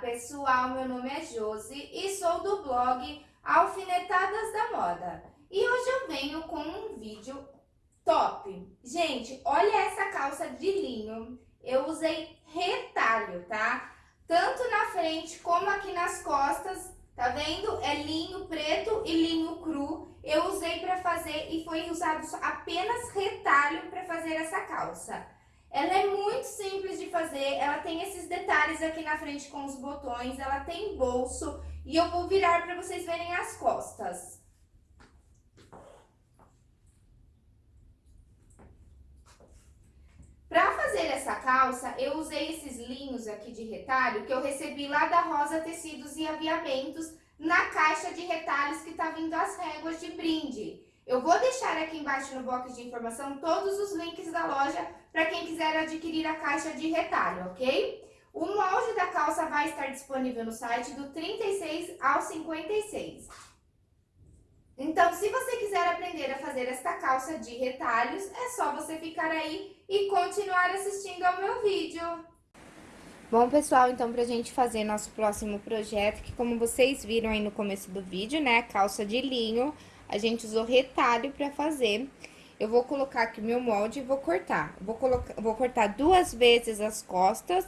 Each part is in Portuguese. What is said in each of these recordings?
pessoal, meu nome é Josi e sou do blog Alfinetadas da Moda. E hoje eu venho com um vídeo top. Gente, olha essa calça de linho. Eu usei retalho, tá? Tanto na frente como aqui nas costas, tá vendo? É linho preto e linho cru. Eu usei para fazer e foi usado apenas retalho para fazer essa calça. Ela é muito simples de fazer, ela tem esses detalhes aqui na frente com os botões, ela tem bolso e eu vou virar para vocês verem as costas. Para fazer essa calça, eu usei esses linhos aqui de retalho que eu recebi lá da Rosa Tecidos e Aviamentos na caixa de retalhos que tá vindo as réguas de brinde. Eu vou deixar aqui embaixo no box de informação todos os links da loja para quem quiser adquirir a caixa de retalho, ok? O molde da calça vai estar disponível no site do 36 ao 56. Então, se você quiser aprender a fazer esta calça de retalhos, é só você ficar aí e continuar assistindo ao meu vídeo. Bom, pessoal, então pra gente fazer nosso próximo projeto, que como vocês viram aí no começo do vídeo, né, calça de linho, a gente usou retalho pra fazer. Eu vou colocar aqui meu molde e vou cortar. Vou, colocar, vou cortar duas vezes as costas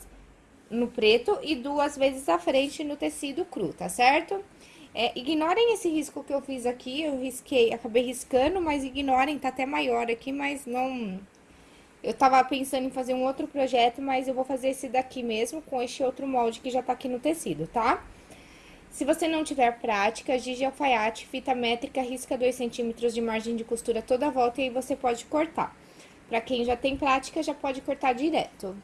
no preto e duas vezes a frente no tecido cru, tá certo? É, ignorem esse risco que eu fiz aqui, eu risquei, acabei riscando, mas ignorem, tá até maior aqui, mas não... Eu tava pensando em fazer um outro projeto, mas eu vou fazer esse daqui mesmo, com este outro molde que já tá aqui no tecido, tá? Se você não tiver prática, giz alfaiate, fita métrica, risca 2 centímetros de margem de costura toda a volta e aí você pode cortar. Para quem já tem prática, já pode cortar direto.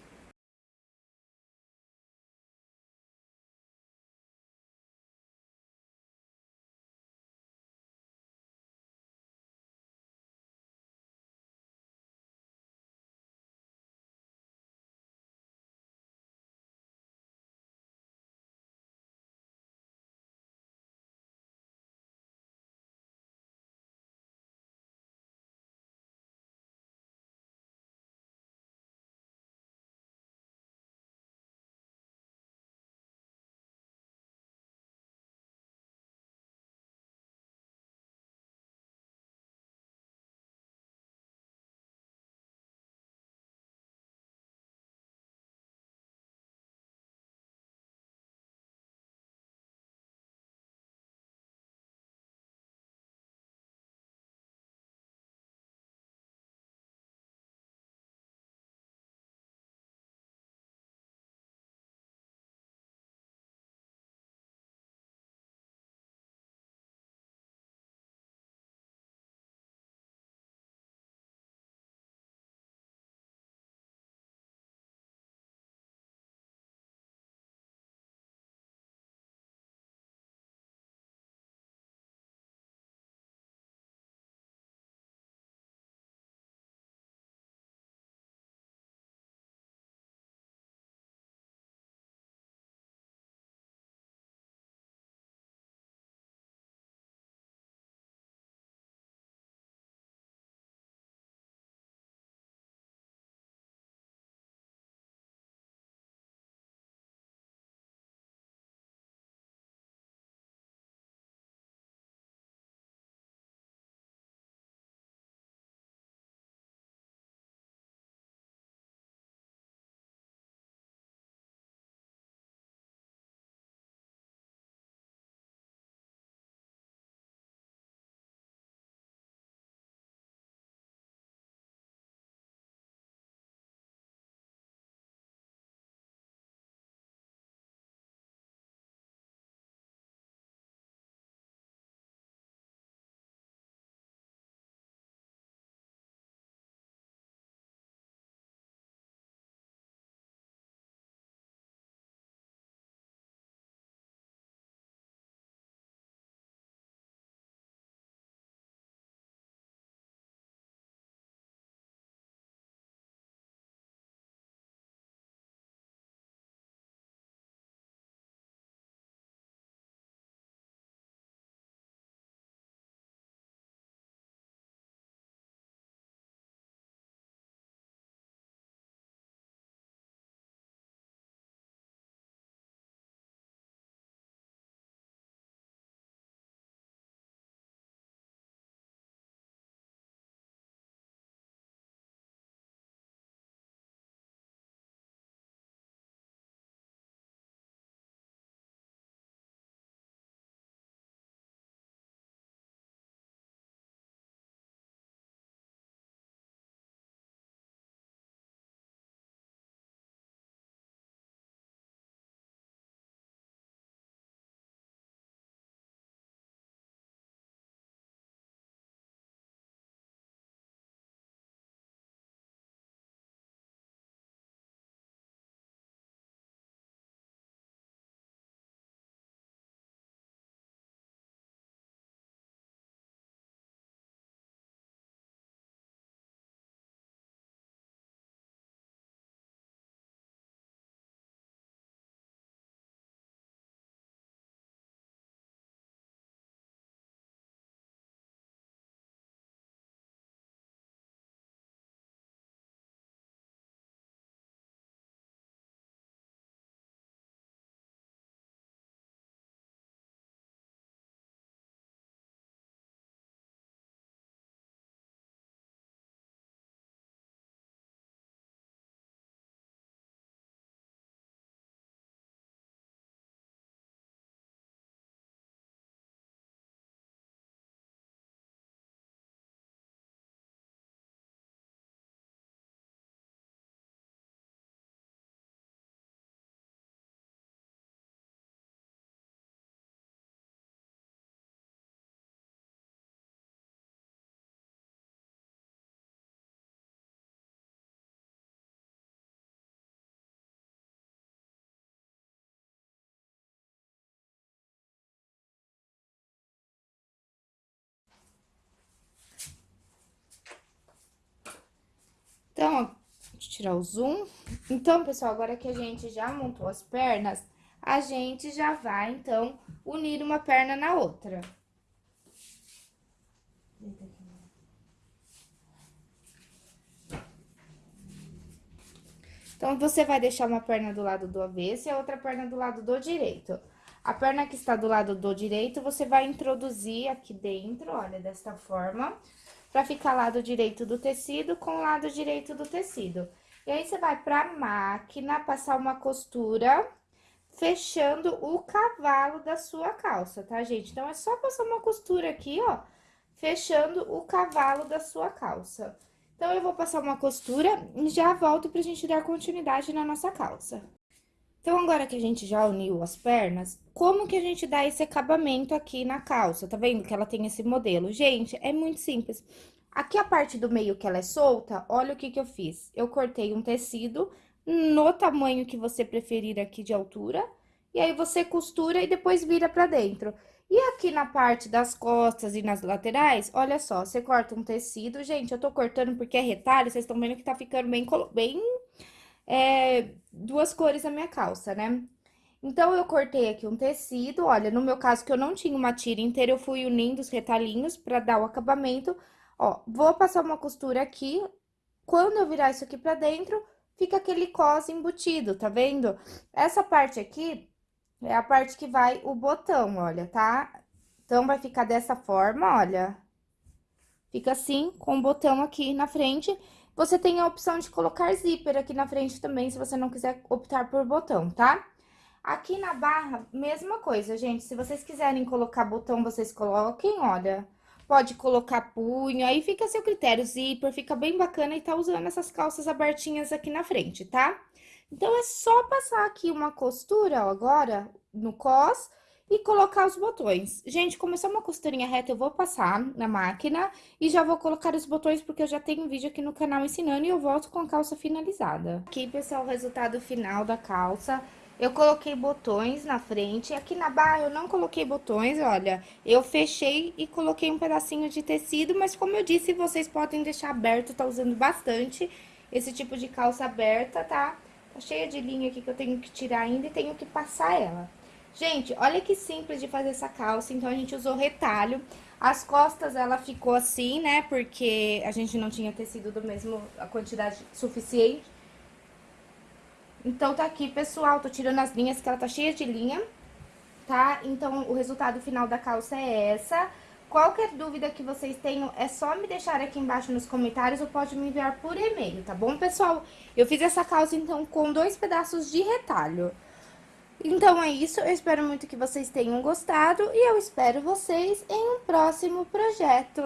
Tirar o zoom. Então, pessoal, agora que a gente já montou as pernas, a gente já vai, então, unir uma perna na outra. Então, você vai deixar uma perna do lado do avesso e a outra perna do lado do direito. A perna que está do lado do direito, você vai introduzir aqui dentro, olha, desta forma, para ficar lado direito do tecido com lado direito do tecido. E aí, você vai pra máquina, passar uma costura, fechando o cavalo da sua calça, tá, gente? Então, é só passar uma costura aqui, ó, fechando o cavalo da sua calça. Então, eu vou passar uma costura e já volto pra gente dar continuidade na nossa calça. Então, agora que a gente já uniu as pernas, como que a gente dá esse acabamento aqui na calça? Tá vendo que ela tem esse modelo? Gente, é muito simples. Aqui a parte do meio que ela é solta, olha o que que eu fiz. Eu cortei um tecido no tamanho que você preferir aqui de altura, e aí você costura e depois vira pra dentro. E aqui na parte das costas e nas laterais, olha só, você corta um tecido. Gente, eu tô cortando porque é retalho, vocês estão vendo que tá ficando bem, bem é, duas cores na minha calça, né? Então, eu cortei aqui um tecido, olha, no meu caso que eu não tinha uma tira inteira, eu fui unindo os retalhinhos pra dar o acabamento. Ó, vou passar uma costura aqui, quando eu virar isso aqui pra dentro, fica aquele cos embutido, tá vendo? Essa parte aqui é a parte que vai o botão, olha, tá? Então, vai ficar dessa forma, olha. Fica assim, com o botão aqui na frente. Você tem a opção de colocar zíper aqui na frente também, se você não quiser optar por botão, tá? Aqui na barra, mesma coisa, gente. Se vocês quiserem colocar botão, vocês coloquem, olha. Pode colocar punho, aí fica a seu critério. Zíper, fica bem bacana e tá usando essas calças abertinhas aqui na frente, tá? Então, é só passar aqui uma costura, ó, agora, no cos e colocar os botões. Gente, como é uma costurinha reta, eu vou passar na máquina e já vou colocar os botões, porque eu já tenho um vídeo aqui no canal ensinando e eu volto com a calça finalizada. Aqui, pessoal, o resultado final da calça. Eu coloquei botões na frente, aqui na barra eu não coloquei botões, olha, eu fechei e coloquei um pedacinho de tecido, mas como eu disse, vocês podem deixar aberto, tá usando bastante esse tipo de calça aberta, tá? Tá cheia de linha aqui que eu tenho que tirar ainda e tenho que passar ela. Gente, olha que simples de fazer essa calça, então a gente usou retalho. As costas, ela ficou assim, né, porque a gente não tinha tecido do mesmo, a quantidade suficiente. Então, tá aqui, pessoal, tô tirando as linhas, que ela tá cheia de linha, tá? Então, o resultado final da calça é essa. Qualquer dúvida que vocês tenham, é só me deixar aqui embaixo nos comentários ou pode me enviar por e-mail, tá bom, pessoal? Eu fiz essa calça, então, com dois pedaços de retalho. Então é isso, eu espero muito que vocês tenham gostado e eu espero vocês em um próximo projeto.